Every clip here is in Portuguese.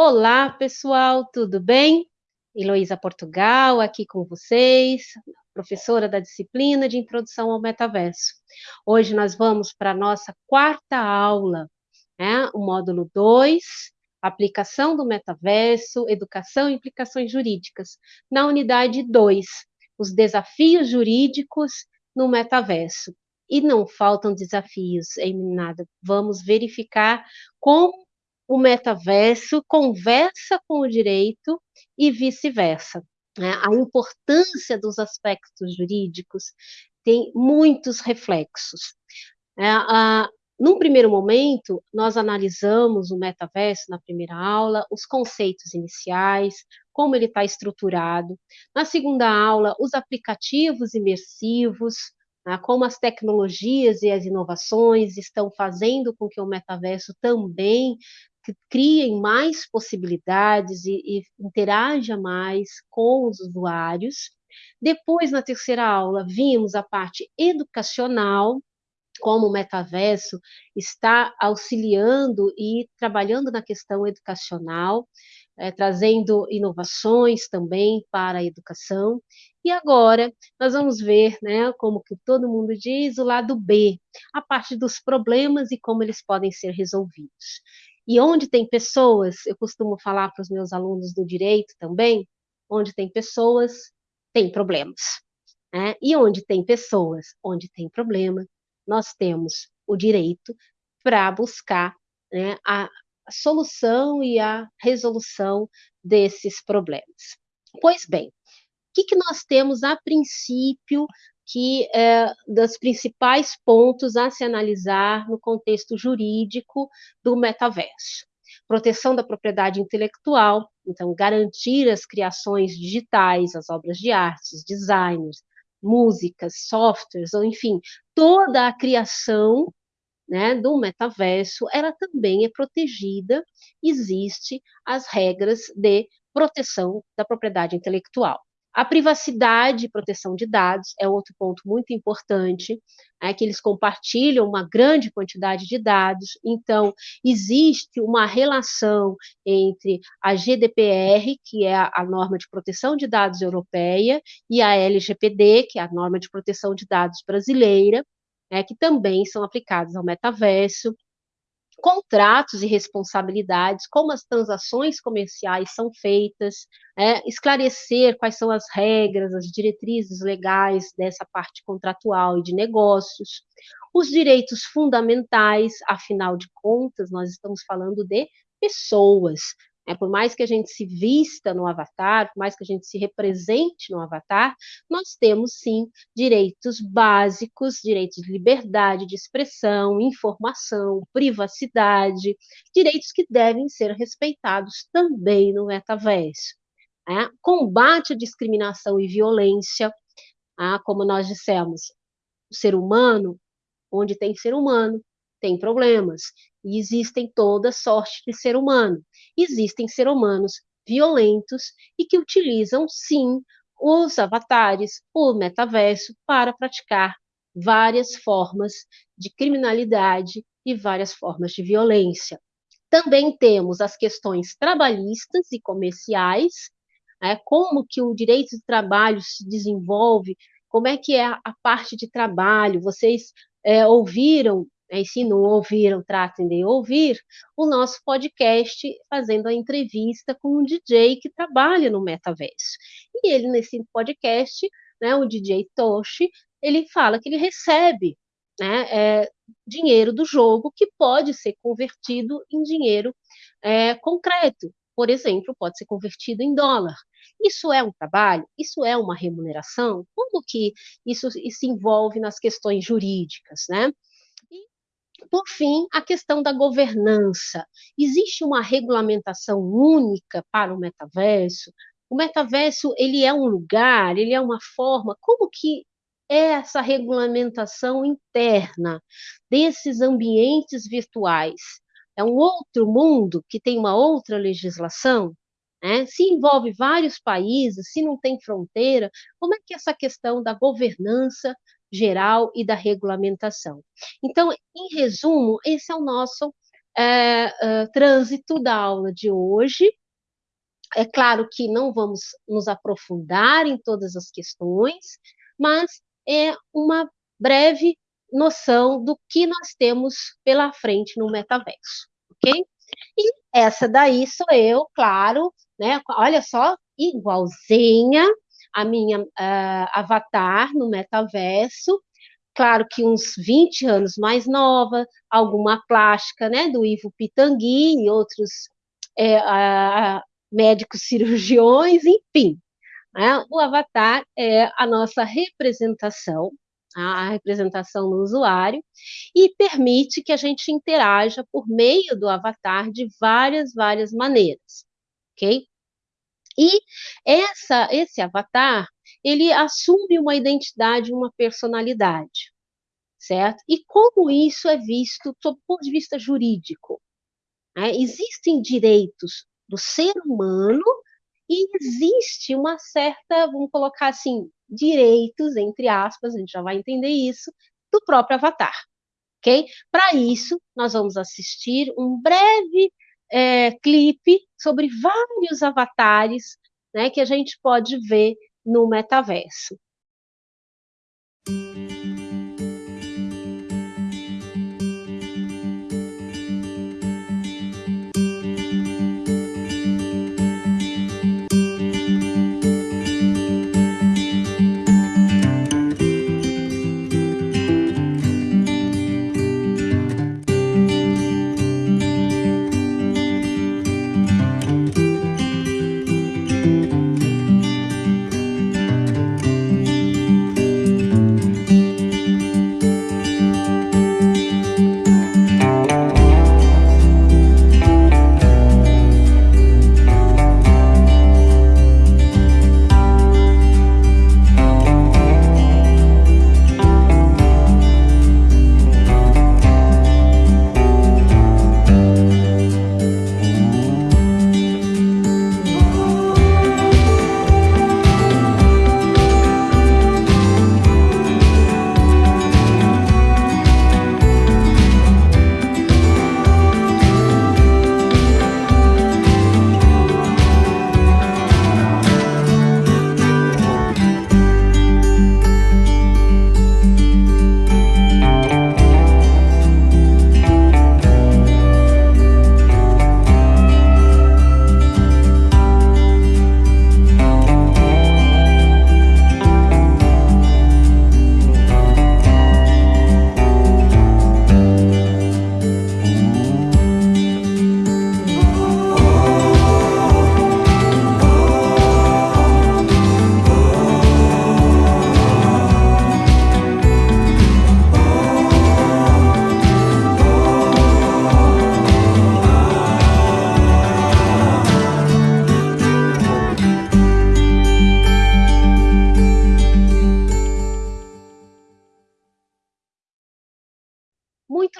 Olá, pessoal, tudo bem? Heloísa Portugal, aqui com vocês, professora da disciplina de Introdução ao Metaverso. Hoje nós vamos para a nossa quarta aula, né? o módulo 2, aplicação do metaverso, educação e implicações jurídicas, na unidade 2, os desafios jurídicos no metaverso. E não faltam desafios, em nada. Vamos verificar como o metaverso conversa com o direito e vice-versa. Né? A importância dos aspectos jurídicos tem muitos reflexos. É, a, num primeiro momento, nós analisamos o metaverso na primeira aula, os conceitos iniciais, como ele está estruturado. Na segunda aula, os aplicativos imersivos, né, como as tecnologias e as inovações estão fazendo com que o metaverso também que criem mais possibilidades e, e interaja mais com os usuários. Depois, na terceira aula, vimos a parte educacional, como o metaverso está auxiliando e trabalhando na questão educacional, é, trazendo inovações também para a educação. E agora nós vamos ver, né, como que todo mundo diz, o lado B, a parte dos problemas e como eles podem ser resolvidos. E onde tem pessoas, eu costumo falar para os meus alunos do direito também, onde tem pessoas, tem problemas. Né? E onde tem pessoas, onde tem problema, nós temos o direito para buscar né, a, solução e a resolução desses problemas. Pois bem, o que, que nós temos a princípio que é dos principais pontos a se analisar no contexto jurídico do metaverso. Proteção da propriedade intelectual, então garantir as criações digitais, as obras de arte, designers, músicas, softwares, ou enfim, toda a criação né, do metaverso, ela também é protegida, existe as regras de proteção da propriedade intelectual. A privacidade e proteção de dados é outro ponto muito importante, é que eles compartilham uma grande quantidade de dados, então existe uma relação entre a GDPR, que é a, norma de proteção de dados europeia, e a LGPD, que é a norma de proteção de dados brasileira, é, que também são aplicados ao metaverso, contratos e responsabilidades, como as transações comerciais são feitas, é, esclarecer quais são as regras, as diretrizes legais dessa parte contratual e de negócios, os direitos fundamentais, afinal de contas, nós estamos falando de pessoas, é, por mais que a gente se vista no avatar, por mais que a gente se represente no avatar, nós temos sim direitos básicos, direitos de liberdade de expressão, informação, privacidade, direitos que devem ser respeitados também no metaverso. É, combate à discriminação e violência, ah, como nós dissemos, o ser humano, onde tem ser humano, tem problemas. E existem toda sorte de ser humano. Existem seres humanos violentos e que utilizam, sim, os avatares, o metaverso, para praticar várias formas de criminalidade e várias formas de violência. Também temos as questões trabalhistas e comerciais, é, como que o direito de trabalho se desenvolve, como é que é a, a parte de trabalho. Vocês é, ouviram e se não ouviram, tratem de ouvir o nosso podcast fazendo a entrevista com um DJ que trabalha no metaverso. E ele, nesse podcast, né, o DJ Toshi, ele fala que ele recebe né, é, dinheiro do jogo que pode ser convertido em dinheiro é, concreto. Por exemplo, pode ser convertido em dólar. Isso é um trabalho? Isso é uma remuneração? Como que isso se envolve nas questões jurídicas, né? Por fim, a questão da governança. Existe uma regulamentação única para o metaverso? O metaverso, ele é um lugar, ele é uma forma, como que é essa regulamentação interna desses ambientes virtuais? É um outro mundo que tem uma outra legislação? Né? Se envolve vários países, se não tem fronteira, como é que essa questão da governança geral e da regulamentação. Então, em resumo, esse é o nosso é, é, trânsito da aula de hoje. É claro que não vamos nos aprofundar em todas as questões, mas é uma breve noção do que nós temos pela frente no metaverso, ok? E essa daí sou eu, claro, né? Olha só, igualzinha a minha uh, avatar no metaverso, claro que uns 20 anos mais nova, alguma plástica, né, do Ivo Pitangui e outros é, médicos cirurgiões, enfim. Né, o avatar é a nossa representação, a representação no usuário, e permite que a gente interaja por meio do avatar de várias, várias maneiras, ok? E essa, esse avatar, ele assume uma identidade, uma personalidade, certo? E como isso é visto do ponto de vista jurídico? Né? Existem direitos do ser humano e existe uma certa, vamos colocar assim, direitos, entre aspas, a gente já vai entender isso, do próprio avatar, ok? Para isso, nós vamos assistir um breve é, clipe sobre vários avatares né, que a gente pode ver no metaverso.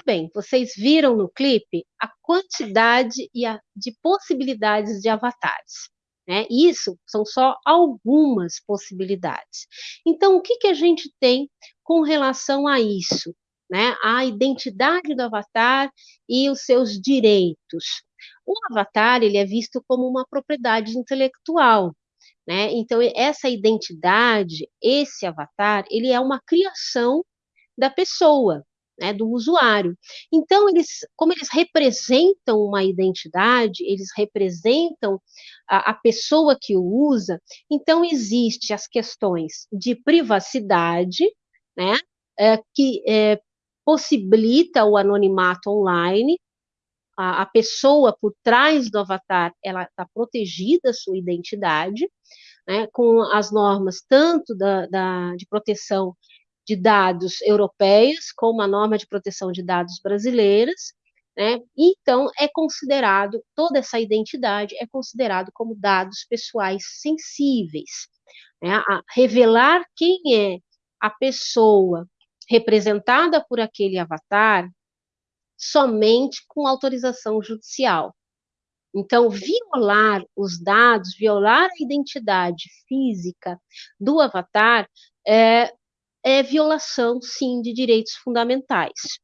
Bem, vocês viram no clipe a quantidade e a, de possibilidades de avatares. Né? Isso são só algumas possibilidades. Então, o que, que a gente tem com relação a isso? Né? A identidade do avatar e os seus direitos. O avatar ele é visto como uma propriedade intelectual. Né? Então, essa identidade, esse avatar, ele é uma criação da pessoa né, do usuário. Então, eles, como eles representam uma identidade, eles representam a, a pessoa que o usa, então existe as questões de privacidade, né, é, que é, possibilita o anonimato online, a, a pessoa por trás do avatar, ela está protegida a sua identidade, né, com as normas tanto da, da, de proteção de dados europeias com uma norma de proteção de dados brasileiras, né? Então é considerado toda essa identidade é considerado como dados pessoais sensíveis, né? Revelar quem é a pessoa representada por aquele avatar somente com autorização judicial. Então, violar os dados, violar a identidade física do avatar, é, é violação, sim, de direitos fundamentais,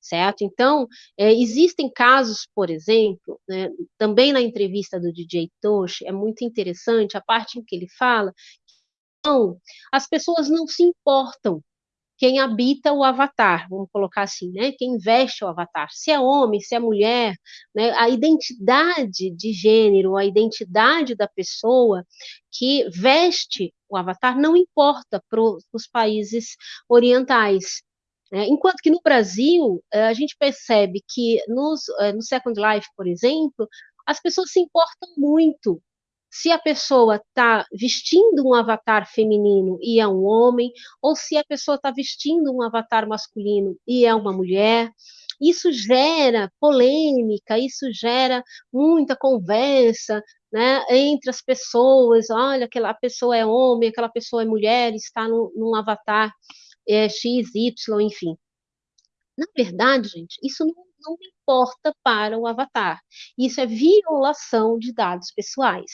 certo? Então, é, existem casos, por exemplo, né, também na entrevista do DJ Toshi, é muito interessante a parte em que ele fala que não, as pessoas não se importam quem habita o avatar, vamos colocar assim, né? Quem veste o avatar, se é homem, se é mulher, né? A identidade de gênero, a identidade da pessoa que veste o avatar não importa para os países orientais. Né? Enquanto que no Brasil, eh, a gente percebe que nos, eh, no Second Life, por exemplo, as pessoas se importam muito se a pessoa está vestindo um avatar feminino e é um homem, ou se a pessoa está vestindo um avatar masculino e é uma mulher. Isso gera polêmica, isso gera muita conversa né, entre as pessoas. Olha, aquela pessoa é homem, aquela pessoa é mulher, está no, num avatar é, X, Y, enfim. Na verdade, gente, isso não, não importa para o avatar. Isso é violação de dados pessoais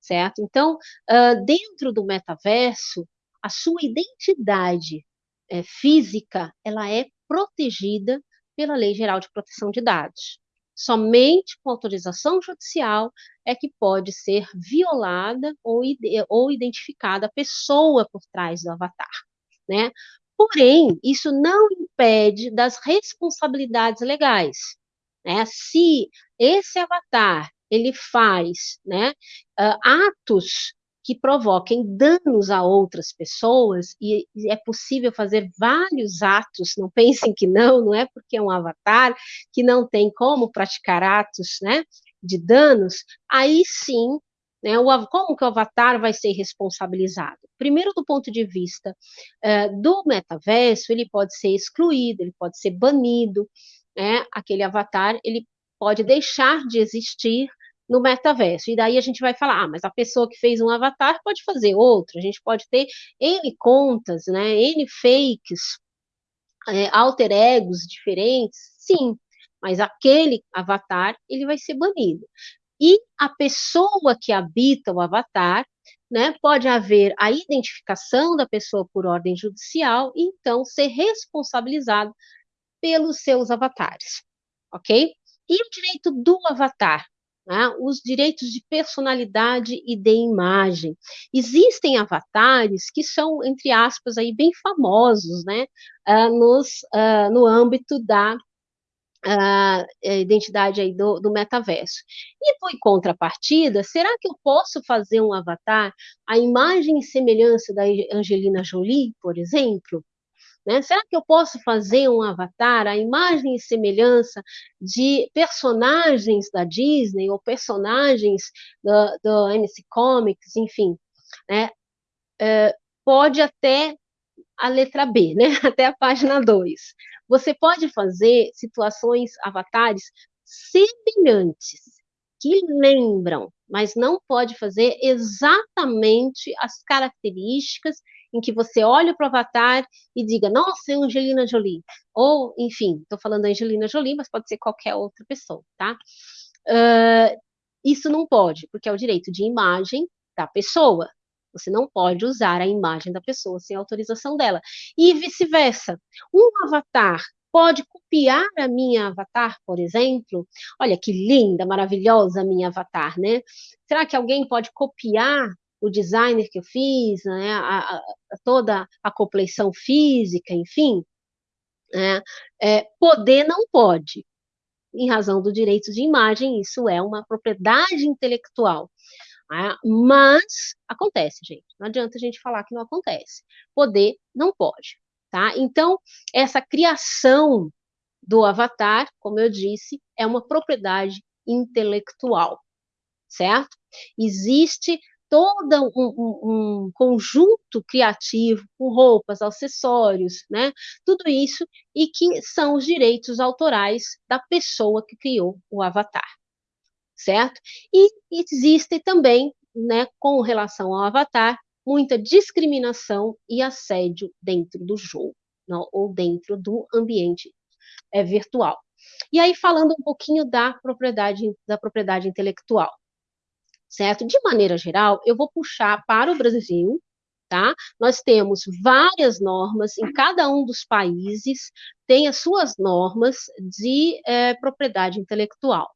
certo? Então, uh, dentro do metaverso, a sua identidade é, física, ela é protegida pela Lei Geral de Proteção de Dados. Somente com autorização judicial é que pode ser violada ou, ou identificada a pessoa por trás do avatar, né? Porém, isso não impede das responsabilidades legais. Né? Se esse avatar ele faz né, uh, atos que provoquem danos a outras pessoas, e é possível fazer vários atos, não pensem que não, não é porque é um avatar que não tem como praticar atos né, de danos, aí sim, né, o, como que o avatar vai ser responsabilizado? Primeiro, do ponto de vista uh, do metaverso, ele pode ser excluído, ele pode ser banido, né, aquele avatar, ele pode deixar de existir no metaverso. E daí a gente vai falar, ah, mas a pessoa que fez um avatar pode fazer outro, a gente pode ter N contas, né, N fakes, é, alter egos diferentes, sim, mas aquele avatar, ele vai ser banido. E a pessoa que habita o avatar, né, pode haver a identificação da pessoa por ordem judicial e então ser responsabilizado pelos seus avatares, ok? E o direito do avatar? Né, os direitos de personalidade e de imagem. Existem avatares que são, entre aspas, aí, bem famosos né, uh, nos, uh, no âmbito da uh, identidade aí do, do metaverso. E por contrapartida, será que eu posso fazer um avatar à imagem e semelhança da Angelina Jolie, por exemplo? Né? Será que eu posso fazer um avatar, a imagem e semelhança de personagens da Disney ou personagens do, do MC Comics, enfim? Né? É, pode até a letra B, né? até a página 2. Você pode fazer situações, avatares semelhantes, que lembram, mas não pode fazer exatamente as características em que você olha para o avatar e diga, nossa, é Angelina Jolie. Ou, enfim, estou falando Angelina Jolie, mas pode ser qualquer outra pessoa, tá? Uh, isso não pode, porque é o direito de imagem da pessoa. Você não pode usar a imagem da pessoa sem autorização dela. E vice-versa. Um avatar pode copiar a minha avatar, por exemplo? Olha que linda, maravilhosa a minha avatar, né? Será que alguém pode copiar o designer que eu fiz, né, a, a, toda a compleição física, enfim, né, é, poder não pode, em razão do direito de imagem, isso é uma propriedade intelectual. Né, mas acontece, gente, não adianta a gente falar que não acontece. Poder não pode, tá? Então, essa criação do avatar, como eu disse, é uma propriedade intelectual, certo? Existe todo um, um, conjunto criativo com roupas, acessórios, né? Tudo isso e que são os direitos autorais da pessoa que criou o avatar, certo? E existe também, né, com relação ao avatar, muita discriminação e assédio dentro do jogo, não, ou dentro do ambiente é, virtual. E aí falando um pouquinho da propriedade da propriedade intelectual certo? De maneira geral, eu vou puxar para o Brasil, tá? Nós temos várias normas em cada um dos países, tem as suas normas de é, propriedade intelectual.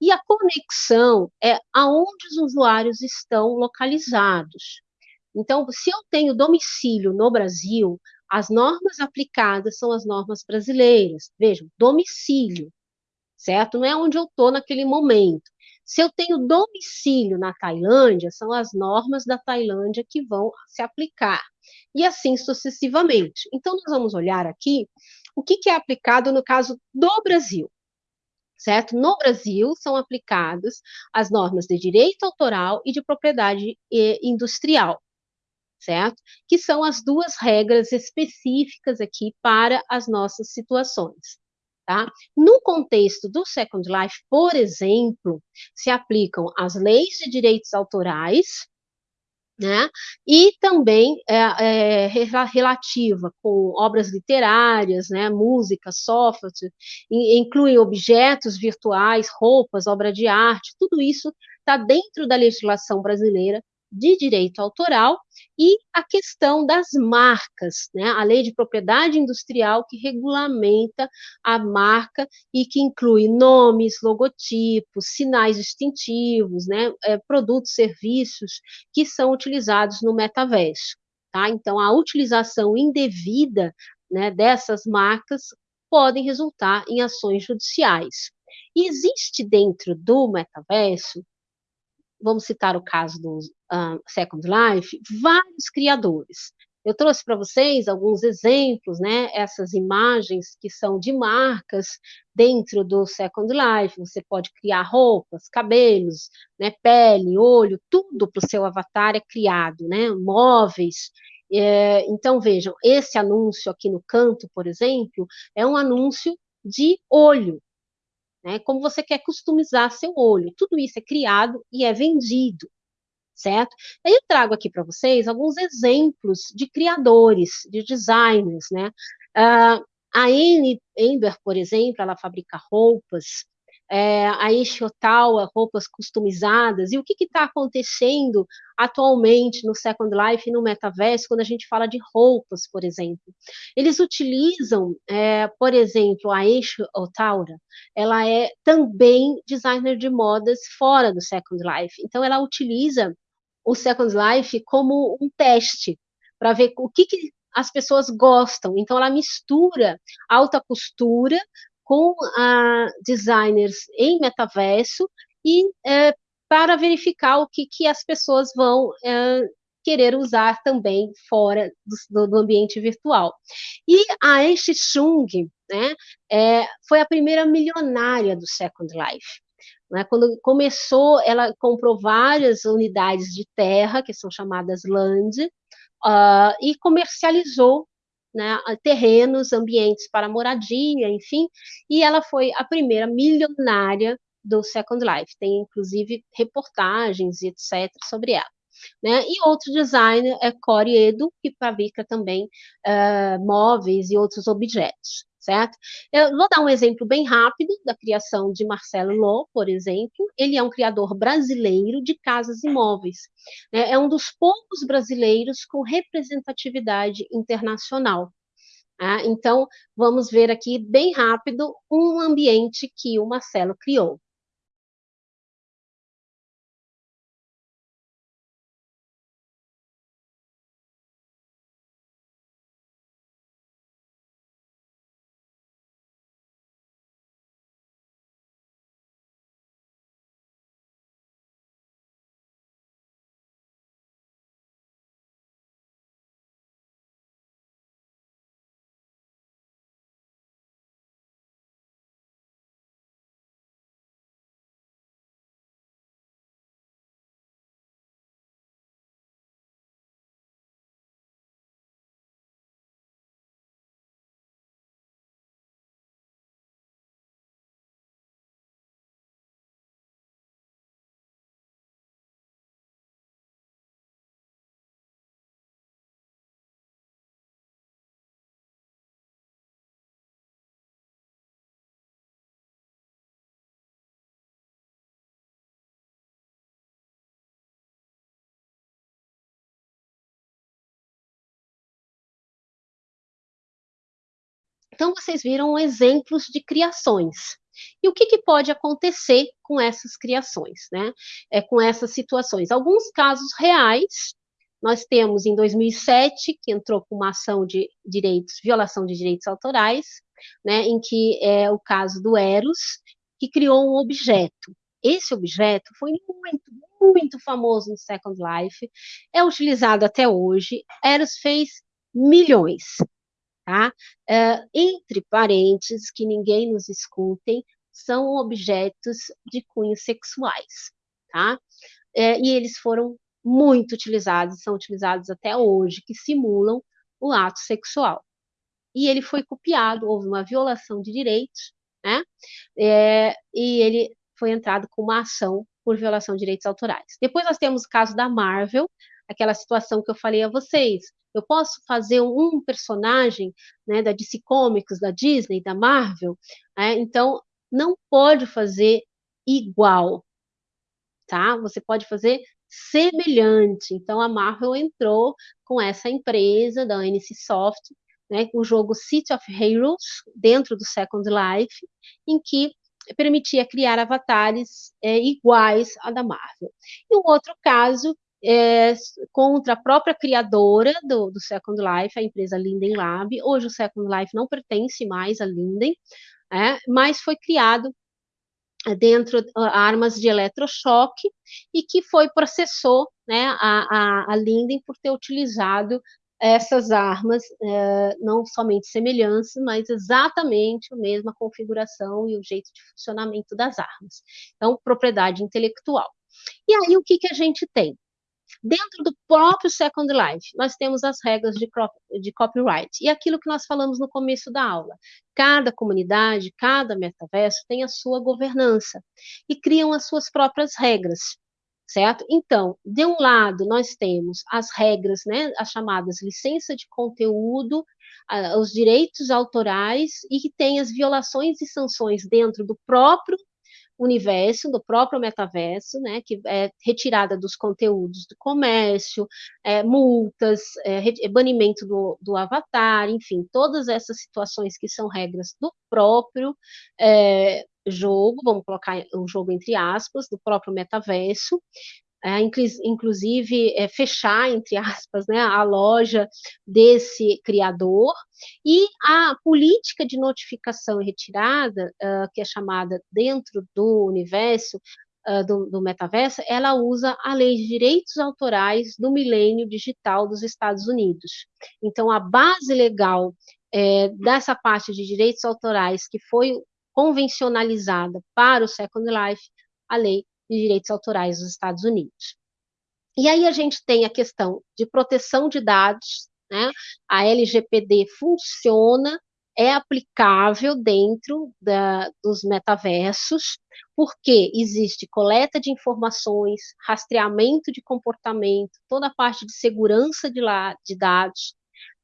E a conexão é aonde os usuários estão localizados. Então, se eu tenho domicílio no Brasil, as normas aplicadas são as normas brasileiras. Vejam, domicílio, certo? Não é onde eu estou naquele momento. Se eu tenho domicílio na Tailândia, são as normas da Tailândia que vão se aplicar. E assim sucessivamente. Então, nós vamos olhar aqui o que, que é aplicado no caso do Brasil certo? No Brasil, são aplicadas as normas de direito autoral e de propriedade eh, industrial, certo? Que são as duas regras específicas aqui para as nossas situações. Tá? No contexto do Second Life, por exemplo, se aplicam as leis de direitos autorais, né? E também é, é, relativa com obras literárias, né? música, software, inclui objetos virtuais, roupas, obra de arte, tudo isso está dentro da legislação brasileira de direito autoral e a questão das marcas, né? a lei de propriedade industrial que regulamenta a marca e que inclui nomes, logotipos, sinais distintivos, né? É, produtos, serviços que são utilizados no metaverso. Tá? Então, a utilização indevida né, dessas marcas podem resultar em ações judiciais. Existe dentro do metaverso vamos citar o caso do uh, Second Life, vários criadores. Eu trouxe para vocês alguns exemplos, né? Essas imagens que são de marcas dentro do Second Life. Você pode criar roupas, cabelos, né? Pele, olho, tudo para o seu avatar é criado, né? Móveis. É, então vejam, esse anúncio aqui no canto, por exemplo, é um anúncio de olho né? Como você quer customizar seu olho. Tudo isso é criado e é vendido, certo? Aí eu trago aqui para vocês alguns exemplos de criadores, de designers, né? Uh, a Anne Ember, por exemplo, ela fabrica roupas, é, a Ishiotawa, roupas customizadas, e o que está acontecendo atualmente no Second Life e no metaverso, quando a gente fala de roupas, por exemplo. Eles utilizam, é, por exemplo, a Ishiotawa, ela é também designer de modas fora do Second Life, então ela utiliza o Second Life como um teste, para ver o que, que as pessoas gostam. Então, ela mistura alta costura com ah, designers em metaverso e é, para verificar o que, que as pessoas vão é, querer usar também fora do, do, ambiente virtual. E a Enshi Chung né, é, foi a primeira milionária do Second Life. Né, quando começou, ela comprou várias unidades de terra, que são chamadas land, uh, e comercializou né, terrenos, ambientes para moradia, enfim, e ela foi a primeira milionária do Second Life. Tem, inclusive, reportagens e etc. sobre ela. Né? E outro designer é Cory Edo, que fabrica também uh, móveis e outros objetos certo? Eu vou dar um exemplo bem rápido da criação de Marcelo Lô, por exemplo. Ele é um criador brasileiro de casas imóveis. Né? É um dos poucos brasileiros com representatividade internacional. Tá? Então, vamos ver aqui bem rápido um ambiente que o Marcelo criou. Então, vocês viram exemplos de criações. E o que, que, pode acontecer com essas criações, né? É, com essas situações? Alguns casos reais, nós temos em 2007, que entrou com uma ação de direitos, violação de direitos autorais, né, em que é o caso do Eros, que criou um objeto. Esse objeto foi muito, muito famoso no Second Life, é utilizado até hoje. Eros fez milhões, tá? Uh, entre parênteses, que ninguém nos escutem, são objetos de cunho sexuais, tá? Uh, e eles foram muito utilizados, são utilizados até hoje, que simulam o ato sexual. E ele foi copiado, houve uma violação de direitos, né? É, e ele foi entrado com uma ação por violação de direitos autorais. Depois nós temos o caso da Marvel, aquela situação que eu falei a vocês. Eu posso fazer um personagem né, da DC Comics, da Disney, da Marvel, né? então não pode fazer igual, tá? Você pode fazer semelhante. Então a Marvel entrou com essa empresa da NC Soft, né, o jogo City of Heroes dentro do Second Life, em que permitia criar avatares é, iguais à da Marvel. E um outro caso é, contra a própria criadora do, do, Second Life, a empresa Linden Lab. Hoje o Second Life não pertence mais a Linden, é, mas foi criado dentro uh, armas de eletrochoque e que foi processou né, a, a, a Linden por ter utilizado essas armas, é, não somente semelhança, mas exatamente a mesma configuração e o jeito de funcionamento das armas. Então, propriedade intelectual. E aí, o que, que a gente tem? Dentro do próprio Second Life, nós temos as regras de, de copyright. E aquilo que nós falamos no começo da aula. Cada comunidade, cada metaverso tem a sua governança e criam as suas próprias regras certo? Então, de um lado, nós temos as regras, né, as chamadas licença de conteúdo, os direitos autorais e que tem as violações e sanções dentro do próprio universo, do próprio metaverso, né, que é retirada dos conteúdos do comércio, é, multas, é, é, banimento do, do, avatar, enfim, todas essas situações que são regras do próprio é, jogo, vamos colocar o jogo entre aspas, do próprio metaverso, é, inclusive é, fechar, entre aspas, né, a loja desse criador, e a política de notificação e retirada, uh, que é chamada dentro do universo uh, do, do, metaverso, ela usa a lei de direitos autorais do milênio digital dos Estados Unidos. Então, a base legal é, dessa parte de direitos autorais que foi convencionalizada para o Second Life, a lei de direitos autorais dos Estados Unidos. E aí a gente tem a questão de proteção de dados, né? A LGPD funciona, é aplicável dentro da, dos metaversos, porque existe coleta de informações, rastreamento de comportamento, toda a parte de segurança de, lá, de dados,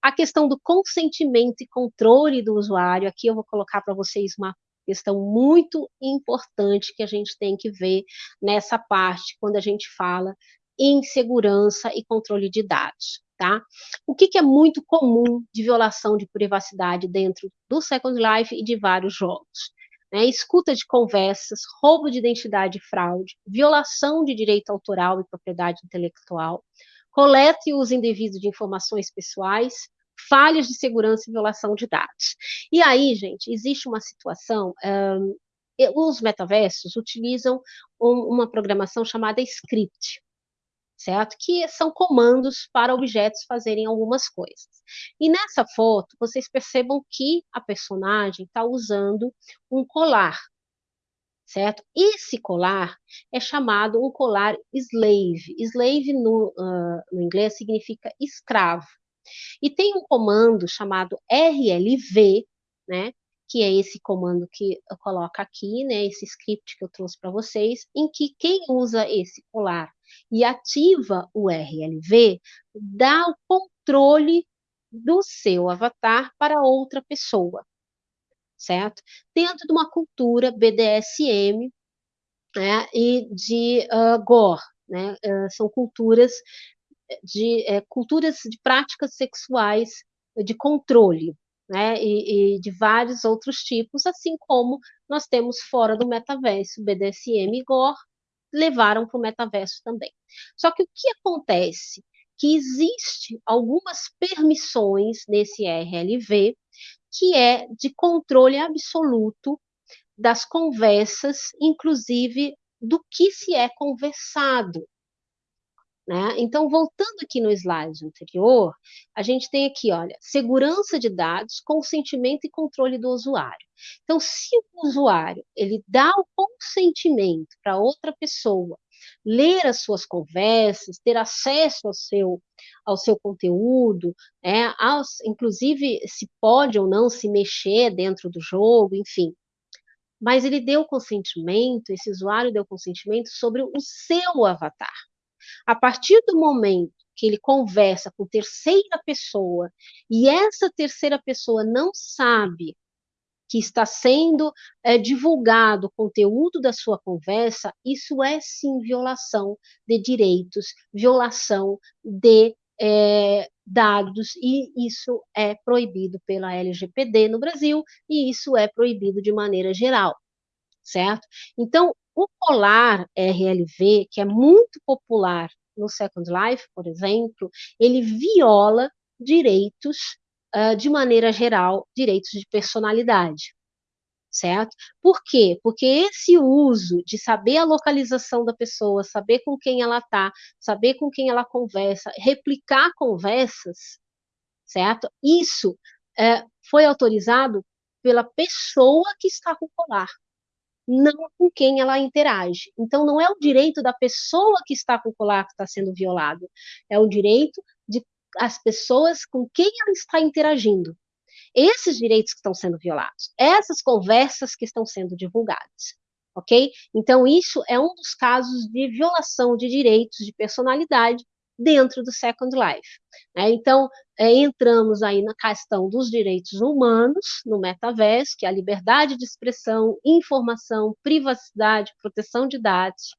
a questão do consentimento e controle do usuário. Aqui eu vou colocar para vocês uma questão muito importante que a gente tem que ver nessa parte, quando a gente fala em segurança e controle de dados. Tá? O que, que é muito comum de violação de privacidade dentro do Second Life e de vários jogos? Né? Escuta de conversas, roubo de identidade e fraude, violação de direito autoral e propriedade intelectual, coleta e uso indevido de informações pessoais, falhas de segurança e violação de dados. E aí, gente, existe uma situação. Um, os metaversos utilizam um, uma programação chamada script, certo? Que são comandos para objetos fazerem algumas coisas. E nessa foto, vocês percebam que a personagem está usando um colar, certo? Esse colar é chamado um colar slave. Slave no, uh, no inglês significa escravo. E tem um comando chamado RLV, né? Que é esse comando que eu coloco aqui, né? Esse script que eu trouxe para vocês, em que quem usa esse colar e ativa o RLV dá o controle do seu avatar para outra pessoa, certo? Dentro de uma cultura BDSM né, e de uh, Gore, né? Uh, são culturas de é, culturas de práticas sexuais de controle, né, e, e, de vários outros tipos, assim como nós temos fora do metaverso, BDSM e Gore levaram para o metaverso também. Só que o que acontece? Que existe algumas permissões nesse RLV que é de controle absoluto das conversas, inclusive do que se é conversado. Né? Então, voltando aqui no slide anterior, a gente tem aqui, olha, segurança de dados, consentimento e controle do usuário. Então, se o usuário ele dá o consentimento para outra pessoa ler as suas conversas, ter acesso ao seu, ao seu conteúdo, é, aos, inclusive se pode ou não se mexer dentro do jogo, enfim. Mas ele deu consentimento, esse usuário deu consentimento sobre o seu avatar. A partir do momento que ele conversa com terceira pessoa e essa terceira pessoa não sabe que está sendo é, divulgado o conteúdo da sua conversa, isso é sim violação de direitos, violação de é, dados, e isso é proibido pela LGPD no Brasil, e isso é proibido de maneira geral, certo? Então, o Polar RLV, que é muito popular no Second Life, por exemplo, ele viola direitos uh, de maneira geral, direitos de personalidade. Certo? Por quê? Porque esse uso de saber a localização da pessoa, saber com quem ela está, saber com quem ela conversa, replicar conversas, certo? Isso foi autorizado pela pessoa que está com o colar não com quem ela interage. Então, não é o direito da pessoa que está com o colar que está sendo violado, é o direito de as pessoas com quem ela está interagindo. Esses direitos que estão sendo violados, essas conversas que estão sendo divulgadas, ok? Então, isso é um dos casos de violação de direitos de personalidade dentro do Second Life. Né? Então, é, entramos aí na questão dos direitos humanos no metaverso, que é a liberdade de expressão, informação, privacidade, proteção de dados,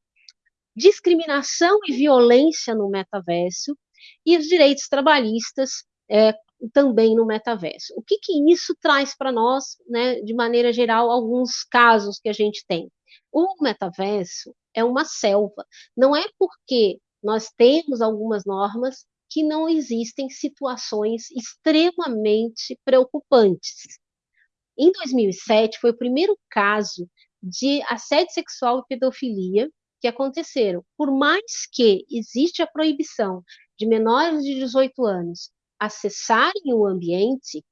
discriminação e violência no metaverso, e os direitos trabalhistas é, também no metaverso. O que, que isso traz para nós, né, de maneira geral, alguns casos que a gente tem? O metaverso é uma selva. Não é porque nós temos algumas normas que não existem situações extremamente preocupantes. Em 2007, foi o primeiro caso de assédio sexual e pedofilia que aconteceram. Por mais que existe a proibição de menores de 18 anos acessarem o ambiente,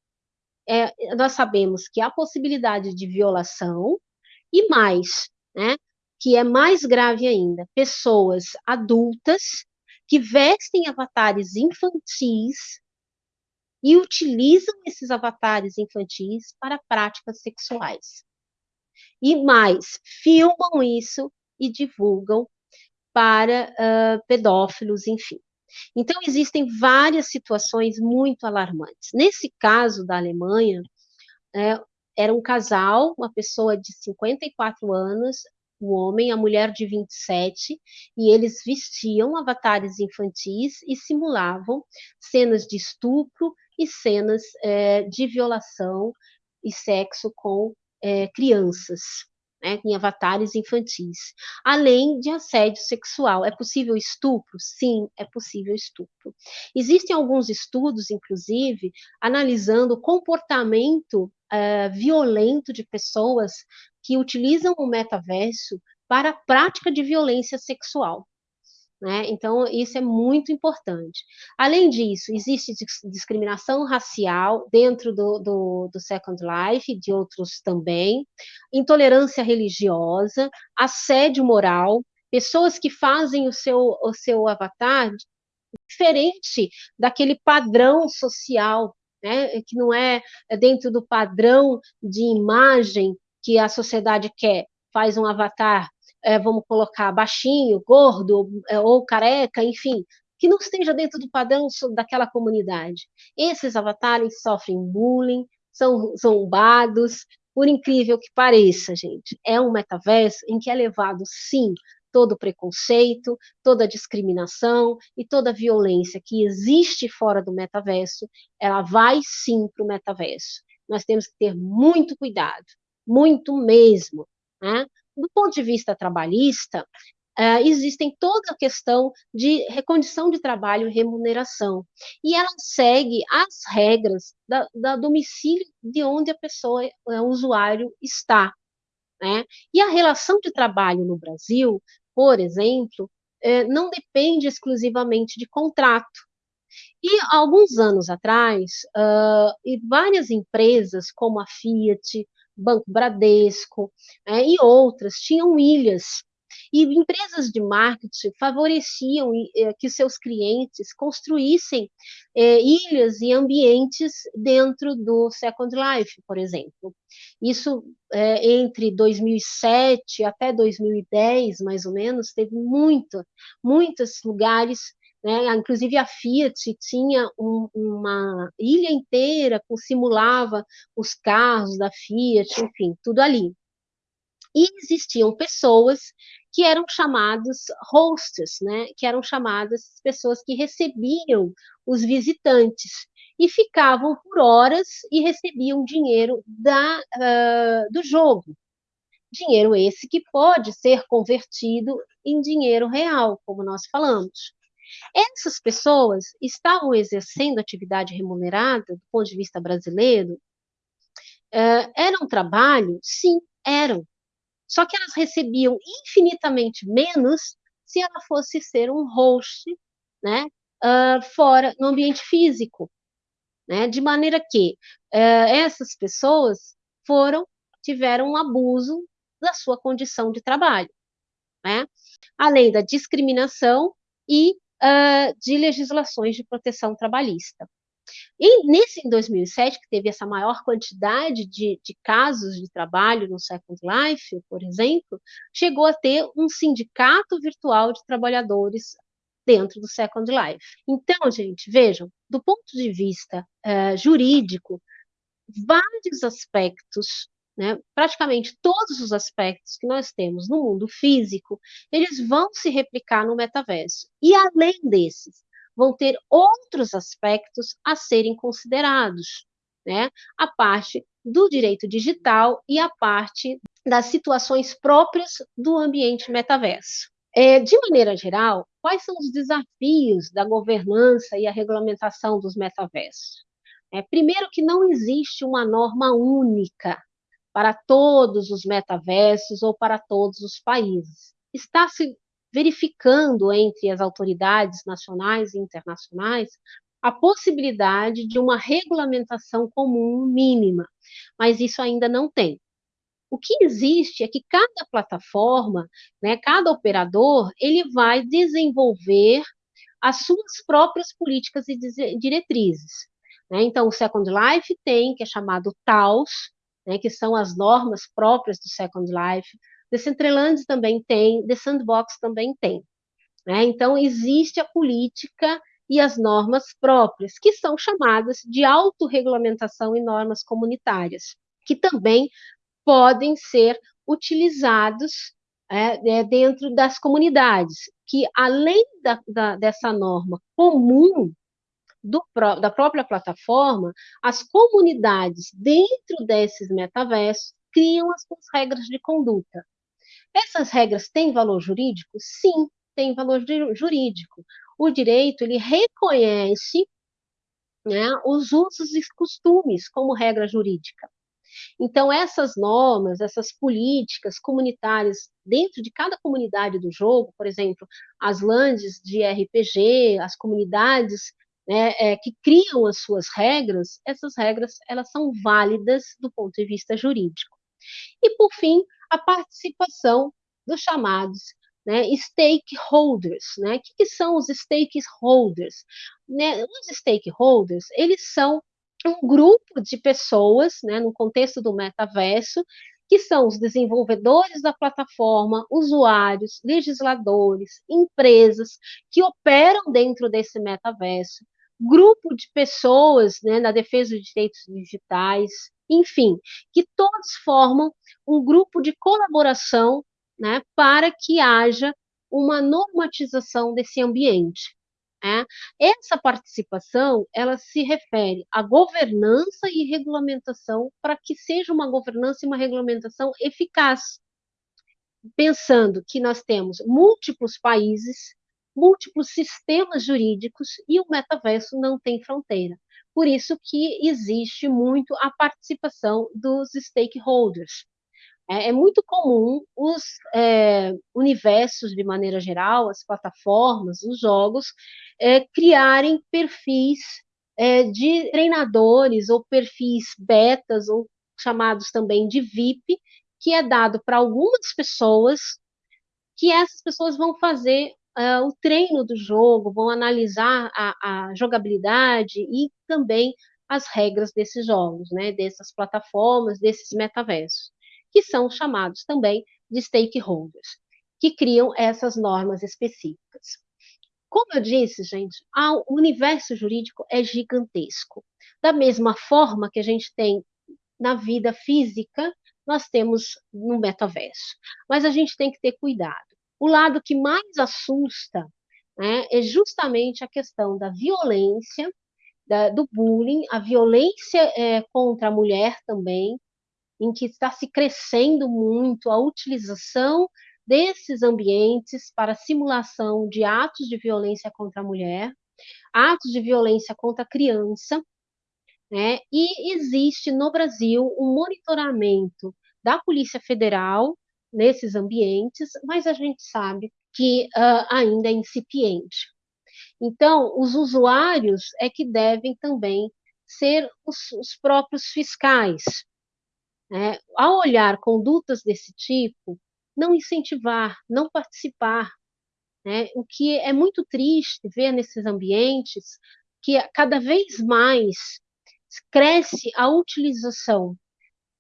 é, nós sabemos que há possibilidade de violação e mais, né, que é mais grave ainda, pessoas adultas que vestem avatares infantis e utilizam esses avatares infantis para práticas sexuais. E mais, filmam isso e divulgam para uh, pedófilos, enfim. Então, existem várias situações muito alarmantes. Nesse caso da Alemanha, é, era um casal, uma pessoa de 54 anos, o homem, a mulher de 27, e eles vestiam avatares infantis e simulavam cenas de estupro e cenas é, de violação e sexo com é, crianças né, em avatares infantis, além de assédio sexual. É possível estupro? Sim, é possível estupro. Existem alguns estudos, inclusive, analisando o comportamento uh, violento de pessoas que utilizam o metaverso para a prática de violência sexual. Né? Então, isso é muito importante. Além disso, existe discriminação racial dentro do, do, do Second Life, de outros também, intolerância religiosa, assédio moral, pessoas que fazem o seu, o seu avatar diferente daquele padrão social, né? que não é dentro do padrão de imagem que a sociedade quer. Faz um avatar é, vamos colocar baixinho, gordo é, ou careca, enfim, que não esteja dentro do padrão daquela comunidade. Esses avatares sofrem bullying, são zombados, por incrível que pareça, gente. É um metaverso em que é levado, sim, todo preconceito, toda discriminação e toda violência que existe fora do metaverso, ela vai sim para o metaverso. nós temos que ter muito cuidado, muito mesmo. Né? Do ponto de vista trabalhista, Uh, existem toda a questão de recondição de trabalho e remuneração. E ela segue as regras da, da domicílio de onde a pessoa, o usuário, está. Né? E a relação de trabalho no Brasil, por exemplo, é, não depende exclusivamente de contrato. E alguns anos atrás, uh, e várias empresas, como a Fiat, Banco Bradesco é, e outras, tinham ilhas e empresas de marketing favoreciam eh, que seus clientes construíssem eh, ilhas e ambientes dentro do Second Life, por exemplo. Isso eh, entre 2007 até 2010, mais ou menos, teve muito, muitos lugares né? Inclusive a Fiat tinha um, uma ilha inteira que simulava os carros da Fiat, enfim, tudo ali. E existiam pessoas que eram chamados hosts, né, que eram chamadas pessoas que recebiam os visitantes e ficavam por horas e recebiam dinheiro da, uh, do jogo. Dinheiro esse que pode ser convertido em dinheiro real, como nós falamos. Essas pessoas estavam exercendo atividade remunerada, do ponto de vista brasileiro? Uh, era um trabalho? Sim, eram. Só que elas recebiam infinitamente menos se ela fosse ser um host, né, uh, fora no ambiente físico, né, de maneira que uh, essas pessoas foram tiveram um abuso da sua condição de trabalho, né, além da discriminação e uh, de legislações de proteção trabalhista. E nesse em 2007, que teve essa maior quantidade de, de casos de trabalho no Second Life, por exemplo, chegou a ter um sindicato virtual de trabalhadores dentro do Second Life. Então, gente, vejam, do ponto de vista uh, jurídico, vários aspectos, né, praticamente todos os aspectos que nós temos no mundo físico, eles vão se replicar no metaverso. E além desses, vão ter outros aspectos a serem considerados, né? A parte do direito digital e a parte das situações próprias do ambiente metaverso. É, de maneira geral, quais são os desafios da governança e a regulamentação dos metaversos? É, primeiro, que não existe uma norma única para todos os metaversos ou para todos os países. Está se verificando entre as autoridades nacionais e internacionais a possibilidade de uma regulamentação comum mínima, mas isso ainda não tem. O que existe é que cada plataforma, né, cada operador, ele vai desenvolver as suas próprias políticas e diretrizes. Né? Então, o Second Life tem, que é chamado TAOS, né, que são as normas próprias do Second Life, Decentraland também tem, The Sandbox também tem. Né? Então, existe a política e as normas próprias, que são chamadas de autorregulamentação e normas comunitárias, que também podem ser utilizados é, é, dentro das comunidades, que além da, da, dessa norma comum do, da própria plataforma, as comunidades dentro desses metaversos criam as suas regras de conduta. Essas regras têm valor jurídico? Sim, tem valor jurídico. O direito ele reconhece né, os usos e costumes como regra jurídica. Então, essas normas, essas políticas comunitárias dentro de cada comunidade do jogo, por exemplo, as lands de RPG, as comunidades né, é, que criam as suas regras, essas regras elas são válidas do ponto de vista jurídico. E, por fim, a participação dos chamados né, stakeholders. Né? O que, que, são os stakeholders? Né, os stakeholders, eles são um grupo de pessoas, né, no contexto do metaverso, que são os desenvolvedores da plataforma, usuários, legisladores, empresas que operam dentro desse metaverso, grupo de pessoas né, na defesa de direitos digitais, enfim, que todos formam um grupo de colaboração né, para que haja uma normatização desse ambiente. É? Essa participação, ela se refere à governança e regulamentação para que seja uma governança e uma regulamentação eficaz, pensando que nós temos múltiplos países, múltiplos sistemas jurídicos e o metaverso não tem fronteira. Por isso que existe muito a participação dos stakeholders. É, é muito comum os é, universos, de maneira geral, as plataformas, os jogos, é, criarem perfis é, de treinadores ou perfis betas, ou chamados também de VIP, que é dado para algumas pessoas, que essas pessoas vão fazer uh, o treino do jogo, vão analisar a, a, jogabilidade e também as regras desses jogos, né, dessas plataformas, desses metaversos, que são chamados também de stakeholders, que criam essas normas específicas. Como eu disse, gente, o universo jurídico é gigantesco. Da mesma forma que a gente tem na vida física, nós temos no metaverso. Mas a gente tem que ter cuidado. O lado que mais assusta né, é justamente a questão da violência, da, do bullying, a violência é, contra a mulher também, em que está se crescendo muito a utilização desses ambientes para simulação de atos de violência contra a mulher, atos de violência contra a criança, né? E existe no Brasil um monitoramento da Polícia Federal nesses ambientes, mas a gente sabe que uh, ainda é incipiente. Então, os usuários é que devem também ser os, os próprios fiscais. Né? Ao olhar condutas desse tipo, não incentivar, não participar. Né? O que é muito triste ver nesses ambientes que cada vez mais cresce a utilização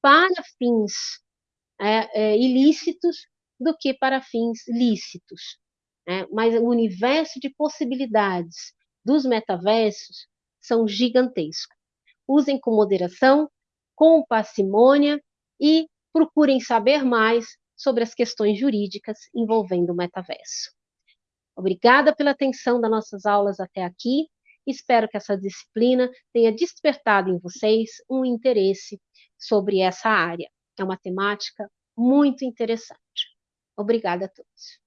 para fins é, é, ilícitos do que para fins lícitos. Né? Mas o universo de possibilidades dos metaversos são gigantescos. Usem com moderação, com parcimônia e procurem saber mais sobre as questões jurídicas envolvendo o metaverso. Obrigada pela atenção das nossas aulas até aqui. Espero que essa disciplina tenha despertado em vocês um interesse sobre essa área. É uma temática muito interessante. Obrigada a todos.